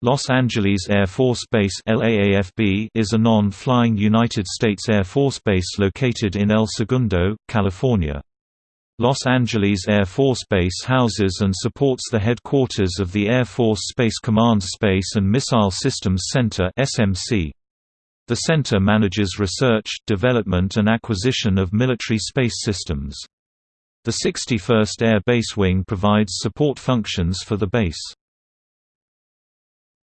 Los Angeles Air Force Base is a non-flying United States Air Force base located in El Segundo, California. Los Angeles Air Force Base houses and supports the headquarters of the Air Force Space Command Space and Missile Systems Center The center manages research, development and acquisition of military space systems. The 61st Air Base Wing provides support functions for the base.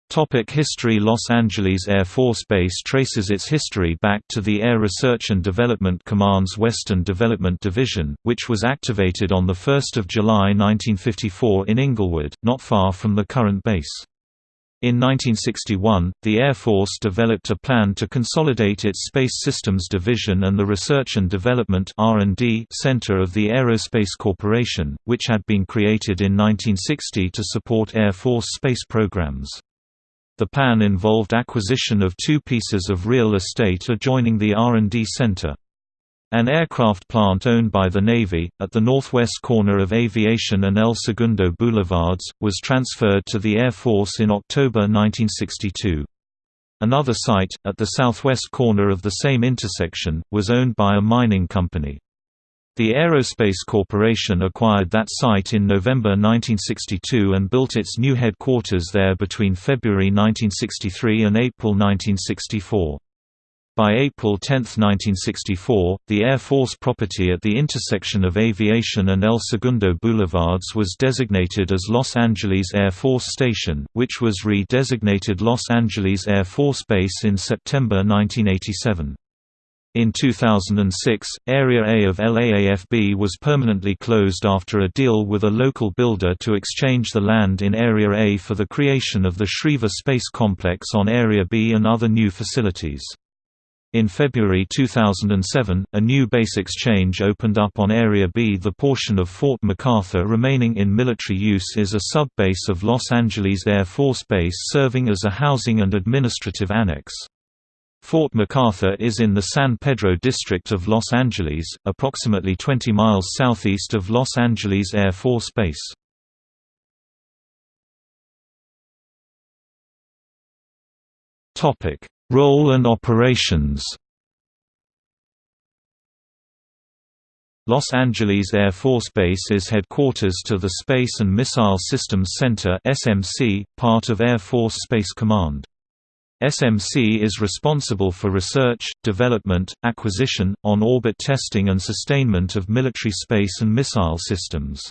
Topic history Los Angeles Air Force Base traces its history back to the Air Research and Development Command's Western Development Division, which was activated on 1 July 1954 in Inglewood, not far from the current base. In 1961, the Air Force developed a plan to consolidate its Space Systems Division and the Research and Development Center of the Aerospace Corporation, which had been created in 1960 to support Air Force space programs. The plan involved acquisition of two pieces of real estate adjoining the R&D center. An aircraft plant owned by the Navy, at the northwest corner of Aviation and El Segundo Boulevards, was transferred to the Air Force in October 1962. Another site, at the southwest corner of the same intersection, was owned by a mining company. The Aerospace Corporation acquired that site in November 1962 and built its new headquarters there between February 1963 and April 1964. By April 10, 1964, the Air Force property at the intersection of Aviation and El Segundo Boulevards was designated as Los Angeles Air Force Station, which was re-designated Los Angeles Air Force Base in September 1987. In 2006, Area A of LAAFB was permanently closed after a deal with a local builder to exchange the land in Area A for the creation of the Schriever Space Complex on Area B and other new facilities. In February 2007, a new base exchange opened up on Area B. The portion of Fort MacArthur remaining in military use is a sub-base of Los Angeles Air Force Base serving as a housing and administrative annex. Fort MacArthur is in the San Pedro district of Los Angeles, approximately 20 miles southeast of Los Angeles Air Force Base. Role and operations Los Angeles Air Force Base is headquarters to the Space and Missile Systems Center (SMC), part of Air Force Space Command. SMC is responsible for research, development, acquisition, on-orbit testing and sustainment of military space and missile systems.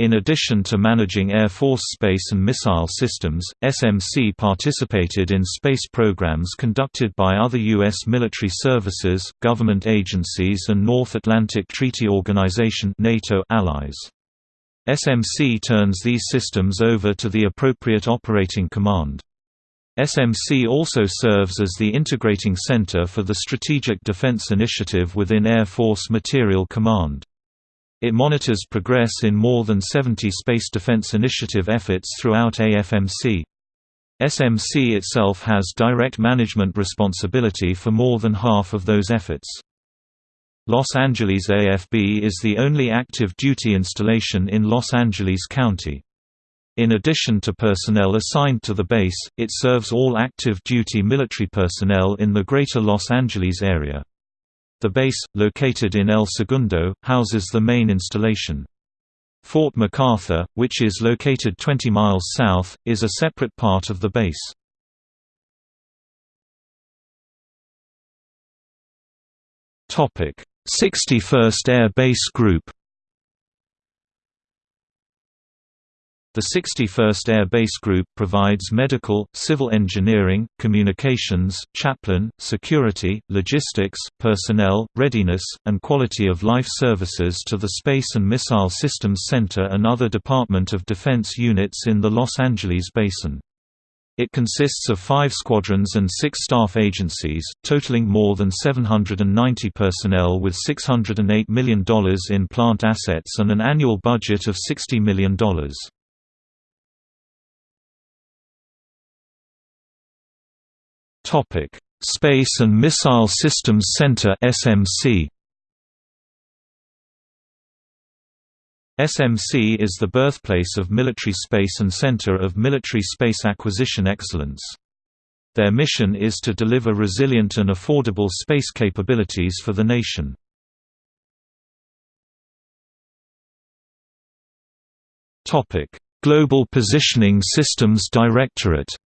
In addition to managing Air Force space and missile systems, SMC participated in space programs conducted by other U.S. military services, government agencies and North Atlantic Treaty Organization NATO allies. SMC turns these systems over to the appropriate operating command. SMC also serves as the integrating center for the Strategic Defense Initiative within Air Force Materiel Command. It monitors progress in more than 70 Space Defense Initiative efforts throughout AFMC. SMC itself has direct management responsibility for more than half of those efforts. Los Angeles AFB is the only active duty installation in Los Angeles County. In addition to personnel assigned to the base, it serves all active duty military personnel in the Greater Los Angeles area. The base, located in El Segundo, houses the main installation. Fort MacArthur, which is located 20 miles south, is a separate part of the base. Topic: 61st Air Base Group The 61st Air Base Group provides medical, civil engineering, communications, chaplain, security, logistics, personnel, readiness, and quality of life services to the Space and Missile Systems Center and other Department of Defense units in the Los Angeles Basin. It consists of five squadrons and six staff agencies, totaling more than 790 personnel with $608 million in plant assets and an annual budget of $60 million. Topic: Space and Missile Systems Center (SMC). SMC is the birthplace of military space and center of military space acquisition excellence. Their mission is to deliver resilient and affordable space capabilities for the nation. Global Positioning Systems Directorate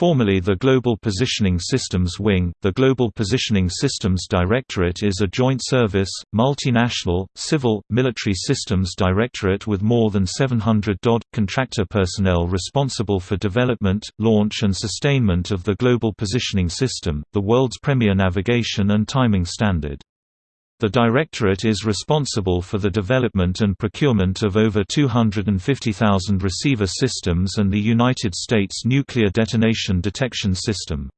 Formerly the Global Positioning Systems Wing, the Global Positioning Systems Directorate is a joint service, multinational, civil, military systems directorate with more than 700 DOD, contractor personnel responsible for development, launch and sustainment of the Global Positioning System, the world's premier navigation and timing standard. The Directorate is responsible for the development and procurement of over 250,000 receiver systems and the United States Nuclear Detonation Detection System.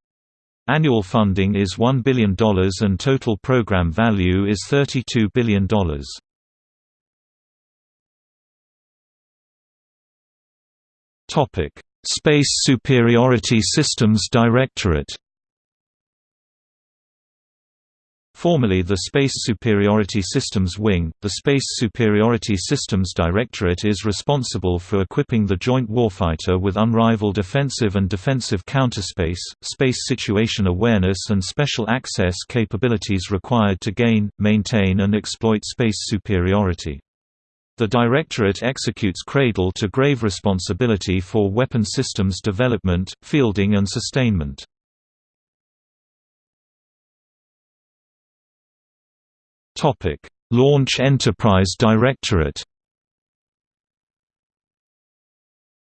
Annual funding is $1 billion and total program value is $32 billion. Space Superiority Systems Directorate Formerly the Space Superiority Systems Wing, the Space Superiority Systems Directorate is responsible for equipping the joint warfighter with unrivaled offensive and defensive counterspace, space situation awareness and special access capabilities required to gain, maintain and exploit space superiority. The Directorate executes cradle-to-grave responsibility for weapon systems development, fielding and sustainment. Topic: Launch Enterprise Directorate.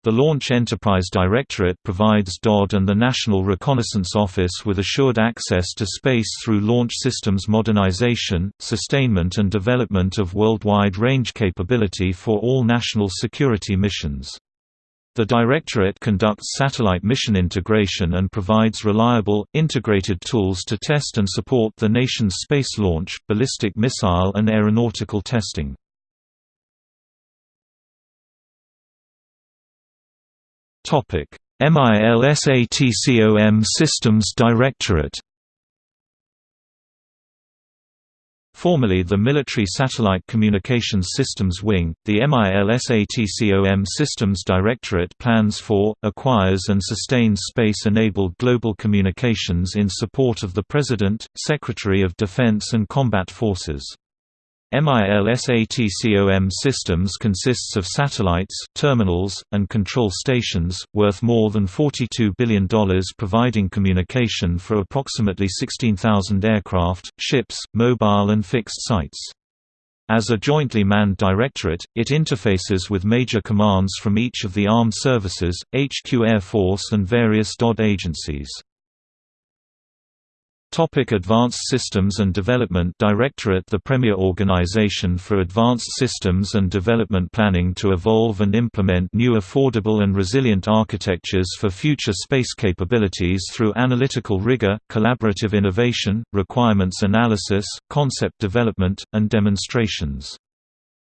The Launch Enterprise Directorate provides DOD and the National Reconnaissance Office with assured access to space through launch systems modernization, sustainment and development of worldwide range capability for all national security missions. The Directorate conducts satellite mission integration and provides reliable, integrated tools to test and support the nation's space launch, ballistic missile and aeronautical testing. MILSATCOM Systems Directorate Formerly the Military Satellite Communications Systems Wing, the MILSATCOM Systems Directorate plans for, acquires and sustains space-enabled global communications in support of the President, Secretary of Defense and combat forces. MILSATCOM systems consists of satellites, terminals, and control stations, worth more than $42 billion providing communication for approximately 16,000 aircraft, ships, mobile and fixed sites. As a jointly manned directorate, it interfaces with major commands from each of the armed services, HQ Air Force and various DOD agencies. Topic Advanced Systems and Development Directorate The premier organization for advanced systems and development planning to evolve and implement new affordable and resilient architectures for future space capabilities through analytical rigor, collaborative innovation, requirements analysis, concept development, and demonstrations.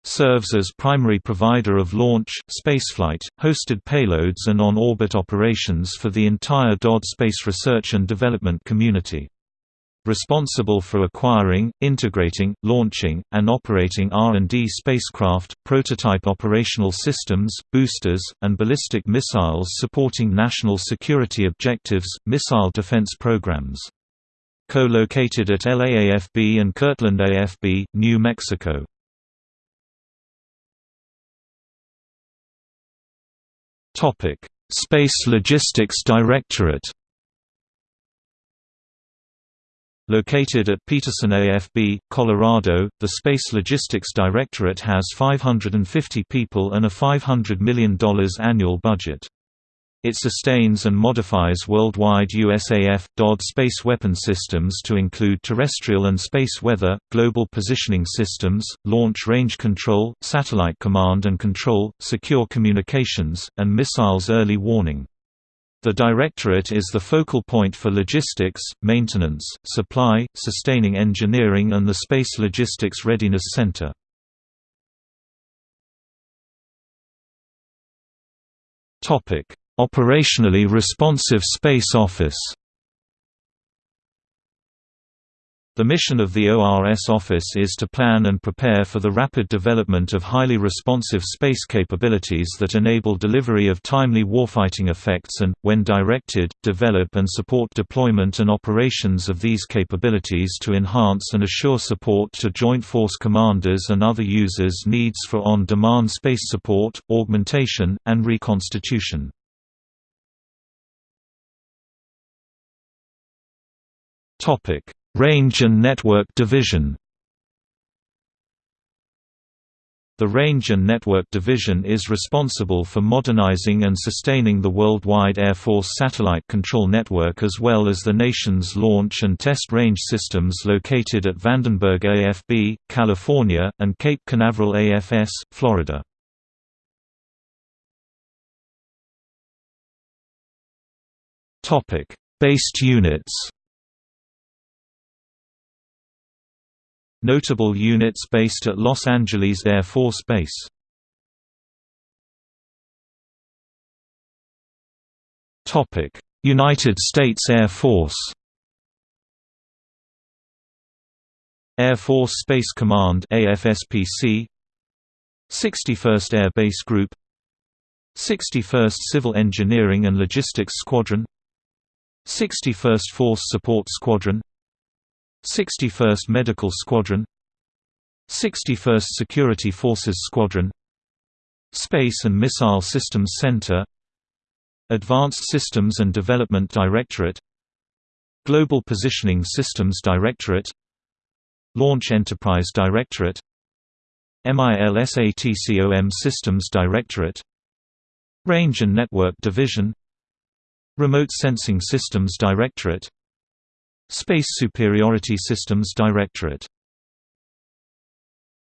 Serves as primary provider of launch, spaceflight, hosted payloads and on-orbit operations for the entire DOD space research and development community responsible for acquiring, integrating, launching, and operating R&D spacecraft, prototype operational systems, boosters, and ballistic missiles supporting national security objectives, missile defense programs. Co-located at LAAFB and Kirtland AFB, New Mexico. Space Logistics Directorate Located at Peterson AFB, Colorado, the Space Logistics Directorate has 550 people and a $500 million annual budget. It sustains and modifies worldwide USAF, DOD space weapon systems to include terrestrial and space weather, global positioning systems, launch range control, satellite command and control, secure communications, and missiles early warning. The Directorate is the focal point for logistics, maintenance, supply, sustaining engineering and the Space Logistics Readiness Center. Operationally responsive Space Office The mission of the ORS Office is to plan and prepare for the rapid development of highly responsive space capabilities that enable delivery of timely warfighting effects and, when directed, develop and support deployment and operations of these capabilities to enhance and assure support to Joint Force commanders and other users' needs for on-demand space support, augmentation, and reconstitution. Topic Range and Network Division The Range and Network Division is responsible for modernizing and sustaining the worldwide Air Force satellite control network as well as the nation's launch and test range systems located at Vandenberg AFB, California, and Cape Canaveral AFS, Florida. Based units Notable units based at Los Angeles Air Force Base. United States Air Force. Air Force Space Command AFSPC 61st Air Base Group. 61st Civil Engineering and Logistics Squadron. 61st Force Support Squadron 61st Medical Squadron 61st Security Forces Squadron Space and Missile Systems Center Advanced Systems and Development Directorate Global Positioning Systems Directorate Launch Enterprise Directorate MILSATCOM Systems Directorate Range and Network Division Remote Sensing Systems Directorate Space Superiority Systems Directorate